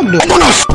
¡Vámonos!